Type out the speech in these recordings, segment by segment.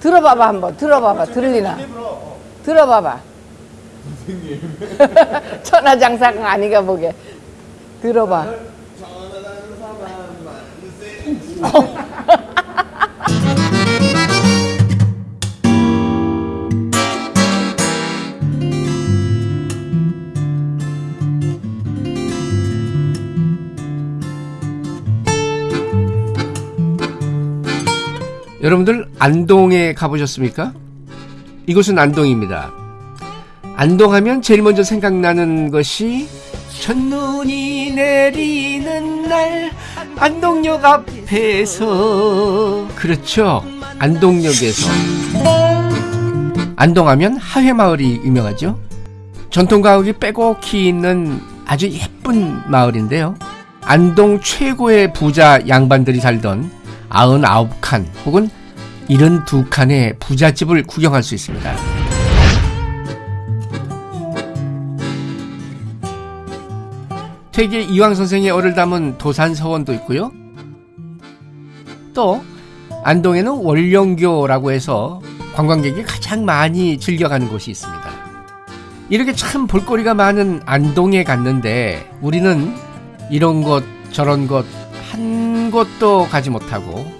들어봐봐 한번 들어봐봐 들리나 들어봐봐 천하장사가 아니가 보게 들어봐 여러분들 안동에 가보셨습니까? 이곳은 안동입니다. 안동하면 제일 먼저 생각나는 것이 첫눈이 내리는 날 안동역 앞에서. 그렇죠. 안동역에서. 안동하면 하회마을이 유명하죠. 전통 가옥이 빼곡히 있는 아주 예쁜 마을인데요. 안동 최고의 부자 양반들이 살던 99칸 혹은 72칸의 부잣집을 구경할 수 있습니다. 퇴계 이황 선생의 얼을 담은 도산 서원도 있고요. 또 안동에는 월령교라고 해서 관광객이 가장 많이 즐겨가는 곳이 있습니다. 이렇게 참 볼거리가 많은 안동에 갔는데 우리는 이런 것 저런 것한 곳도 가지 못하고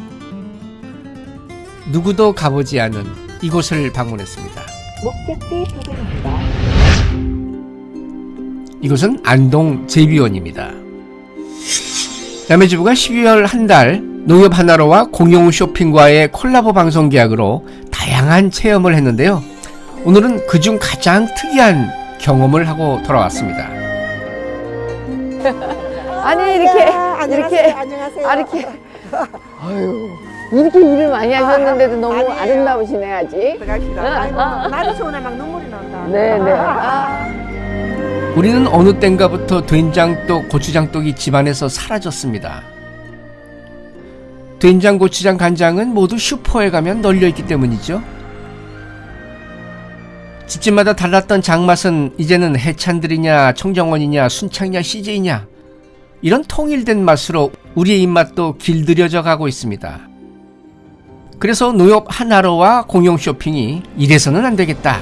누구도 가보지 않은 이곳을 방문했습니다. 목적지 도착입니다. 이곳은 안동 제비원입니다. 남해주부가 12월 한 달 농협 하나로와 공용 쇼핑과의 콜라보 방송 계약으로 다양한 체험을 했는데요. 오늘은 그중 가장 특이한 경험을 하고 돌아왔습니다. 아니 이렇게 이렇게 안녕하세요. 아 이렇게 아유 이렇게 일을 많이 하셨는데도 너무 아니에요. 아름다우시네 아직 들어갑시다. 나도 좋은데 막 눈물이 난다. 네네 아, 우리는 어느 땐가부터 된장떡, 고추장떡이 집안에서 사라졌습니다. 된장, 고추장, 간장은 모두 슈퍼에 가면 널려있기 때문이죠. 집집마다 달랐던 장맛은 이제는 해찬들이냐, 청정원이냐, 순창이냐, CJ냐 이런 통일된 맛으로 우리의 입맛도 길들여져 가고 있습니다. 그래서 농협 하나로와 공용 쇼핑이 이래서는 안 되겠다.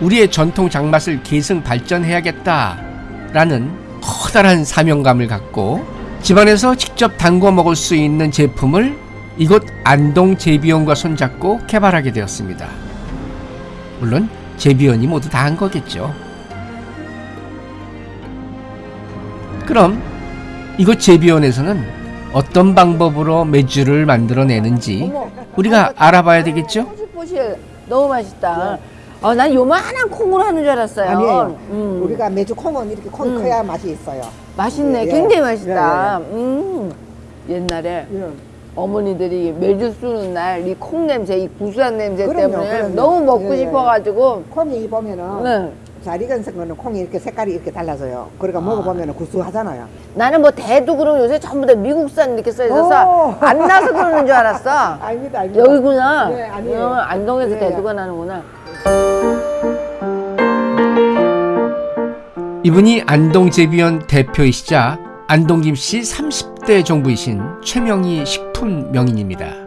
우리의 전통 장맛을 계승 발전해야겠다. 라는 커다란 사명감을 갖고 집안에서 직접 담궈 먹을 수 있는 제품을 이곳 안동 제비원과 손잡고 개발하게 되었습니다. 물론 제비원이 모두 다 한 거겠죠. 그럼 이곳 제비원에서는 어떤 방법으로 맥주를 만들어내는지 우리가 알아봐야 되겠죠? 포실포실 너무 맛있다 어, 난 요만한 콩으로 하는 줄 알았어요 아니에요. 음. 우리가 매주 콩은 이렇게 콩이 음. 커야 맛이 있어요. 맛있네 예, 굉장히 예. 맛있다 음. 옛날에 예. 어머니들이 매주 쓰는 날 이 콩 냄새, 이 구수한 냄새 그럼요, 때문에 그럼요. 너무 먹고 예, 예. 싶어가지고 콩이 보면은 네. 잘 익은 거는 콩이 이렇게 색깔이 이렇게 달라져요. 그러니까 먹어보면 구수하잖아요. 나는 뭐 대도 그럼 요새 전부 다 미국산 이렇게 써 오. 있어서 안 나서 그러는 줄 알았어. 아닙니다, 아닙니다. 여기구나. 네, 아니에요. 어, 안동에서 예, 대두가 나는구나. 이분이 안동제비원 대표이시자 안동김씨 30대 종부이신 최명희 식품 명인입니다.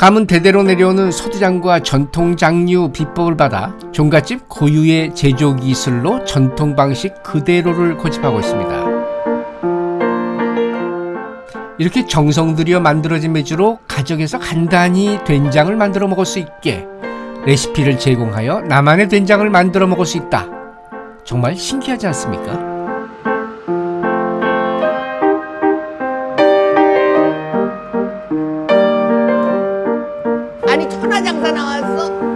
가문 대대로 내려오는 소두장과 전통 장류 비법을 받아 종갓집 고유의 제조 기술로 전통 방식 그대로를 고집하고 있습니다. 이렇게 정성 들여 만들어진 맥주로 가정에서 간단히 된장을 만들어 먹을 수 있게 레시피를 제공하여 나만의 된장을 만들어 먹을 수 있다. 정말 신기하지 않습니까? 장사 나왔어. 어,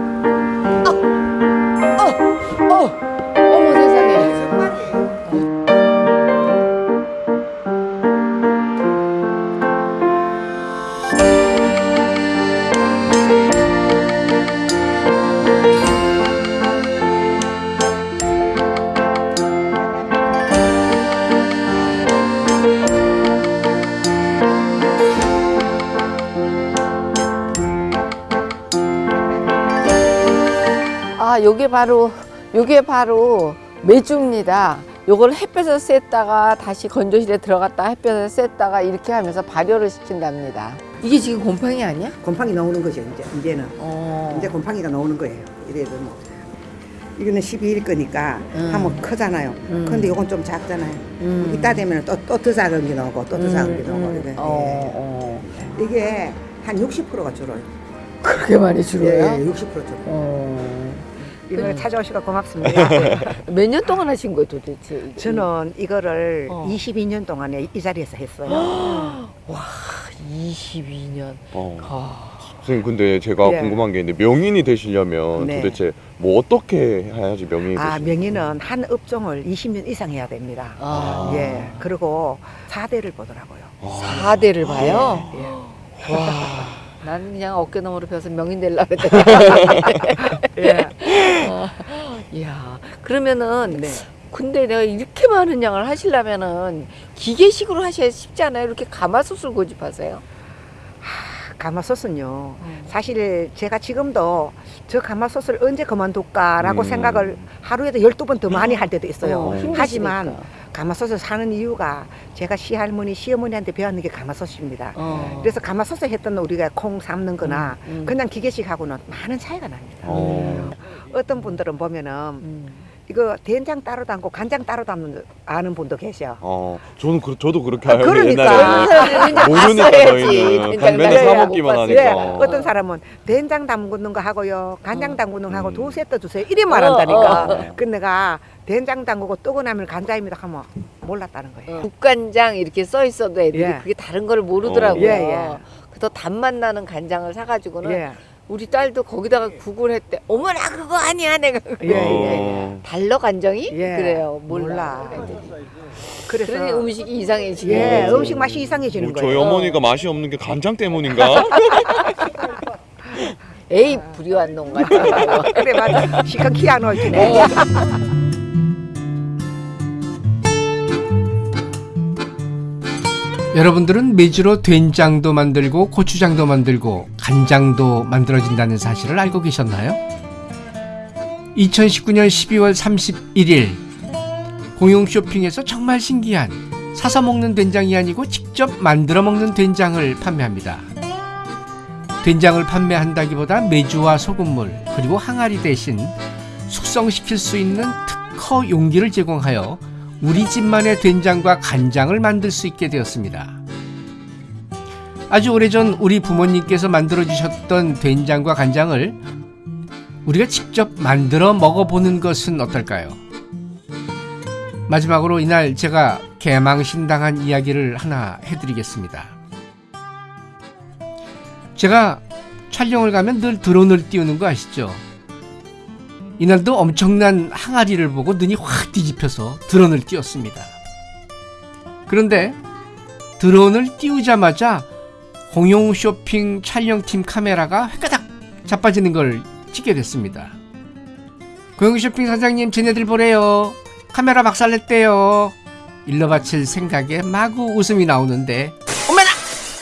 요게 바로 요게 바로 메주입니다. 요걸 햇볕에 쐈다가 다시 건조실에 들어갔다 햇볕에 쐈다가 이렇게 하면서 발효를 시킨답니다. 이게 지금 곰팡이 아니야? 곰팡이 나오는 거죠 이제 이제는 어. 이제 곰팡이가 나오는 거예요. 이래도 뭐 이거는 12일 거니까 음. 하면 크잖아요. 음. 근데 이건 좀 작잖아요. 음. 이따 되면 또또 더 작은 게 나오고 또더 작은 게 나오고 음, 이래. 어, 어. 예. 이게 한 60%가 줄어요. 그렇게 많이 줄어요? 예, 60% 줄어. 어. 이걸 찾아오시고 고맙습니다. 몇 년 동안 하신 거예요 도대체? 이게? 저는 이거를 어. 22년 동안에 이 자리에서 했어요. 22년. 어. 아. 선생님 근데 제가 예. 궁금한 게 있는데 명인이 되시려면 네. 도대체 뭐 어떻게 해야지 명인이 아, 되시나요? 명의는 한 업종을 20년 이상 해야 됩니다. 아. 예. 그리고 4대를 보더라고요. 아. 4대를 봐요? 예. 와. 나는 그냥 어깨너머로 펴서 명인 되려고 그랬더니. 예. 어. 이야. 그러면은 네. 근데 내가 이렇게 많은 양을 하시려면은 기계식으로 하셔야 쉽지 않아요? 이렇게 가마솥을 고집하세요? 가마솥은요. 사실 제가 지금도 저 가마솥을 언제 그만둘까라고 음. 생각을 하루에도 12번 더 많이 할 때도 있어요. 어. 하지만 가마솥을 사는 이유가 제가 시할머니, 시어머니한테 배웠는 게 가마솥입니다. 어. 그래서 가마솥에 했던 우리가 콩 삶는 거나 음, 음. 그냥 기계식하고는 많은 차이가 납니다. 어. 어떤 분들은 보면은 음. 이거 된장 따로 담고 간장 따로 담는 아는 분도 계셔. 어, 저는 그, 저도 그렇게 아, 알고 그러니까. 옛날에 모르니까 저희는 그냥 맨날 사 먹기만 하니까. 예, 어떤 사람은 된장 담그는 거 하고요, 간장 어. 담그는 거 하고 음. 두 세트 주세요. 이래 말한다니까. 어, 어. 그 내가 된장 담그고 뜨고 나면 간장입니다 하면 몰랐다는 거예요. 국간장 이렇게 써 있어도 애들이 예. 그게 다른 걸 모르더라고요. 예, 예. 그래서 단맛 나는 간장을 사가지고는 예, 우리 딸도 거기다가 국을 했대. 어머나 그거 아니야 내가. 예, 예. 어. 달러 간장이? 예. 그래요. 몰라. 그래서 그러니 음식이 이상해지고. 예, 음식 맛이 이상해지는 뭐 저희 거예요. 어머니가 맛이 없는 게 간장 때문인가? 에이 불효한 놈 같아. 그래 맞아. 시간 키안 올지네. 여러분들은 메주로 된장도 만들고 고추장도 만들고 간장도 만들어진다는 사실을 알고 계셨나요? 2019년 12월 31일 공용 쇼핑에서 정말 신기한 사서 먹는 된장이 아니고 직접 만들어 먹는 된장을 판매합니다. 된장을 판매한다기보다 메주와 소금물 그리고 항아리 대신 숙성시킬 수 있는 특허 용기를 제공하여 우리 집만의 된장과 간장을 만들 수 있게 되었습니다. 아주 오래전 우리 부모님께서 만들어 주셨던 된장과 간장을 우리가 직접 만들어 먹어보는 것은 어떨까요? 마지막으로 이날 제가 개망신당한 이야기를 하나 해드리겠습니다. 제가 촬영을 가면 늘 드론을 띄우는 거 아시죠? 이날도 엄청난 항아리를 보고 눈이 확 뒤집혀서 드론을 띄웠습니다. 그런데 드론을 띄우자마자 공용 쇼핑 촬영팀 카메라가 획가닥 자빠지는 걸 찍게 됐습니다. 공용 쇼핑 사장님 쟤네들 보래요. 카메라 박살냈대요. 일러 바칠 생각에 마구 웃음이 나오는데 어머나!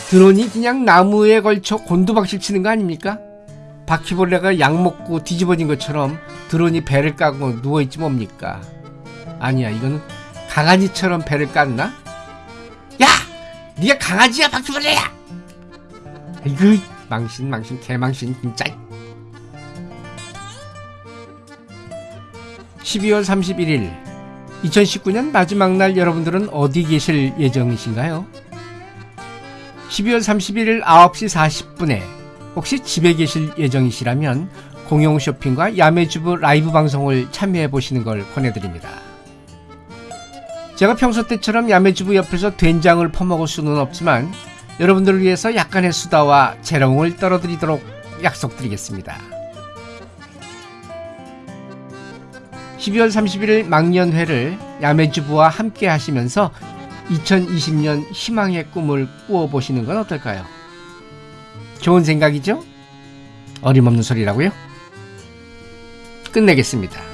드론이 그냥 나무에 걸쳐 곤두박질 치는 거 아닙니까? 바퀴벌레가 약 먹고 뒤집어진 것처럼 드론이 배를 까고 누워있지 뭡니까? 아니야 이거는 강아지처럼 배를 깠나? 야! 네가 강아지야 바퀴벌레야! 아이고 망신 망신 개망신 진짜 12월 31일 2019년 마지막 날 여러분들은 어디 계실 예정이신가요? 12월 31일 9시 40분에 혹시 집에 계실 예정이시라면 공용 쇼핑과 야매주부 라이브 방송을 참여해 보시는 걸 권해드립니다. 제가 평소 때처럼 야매주부 옆에서 된장을 퍼먹을 수는 없지만 여러분들을 위해서 약간의 수다와 재롱을 떨어드리도록 약속드리겠습니다. 12월 31일 망년회를 야매주부와 함께 하시면서 2020년 희망의 꿈을 꾸어보시는 건 어떨까요? 좋은 생각이죠? 어림없는 소리라고요? 끝내겠습니다.